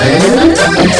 哎。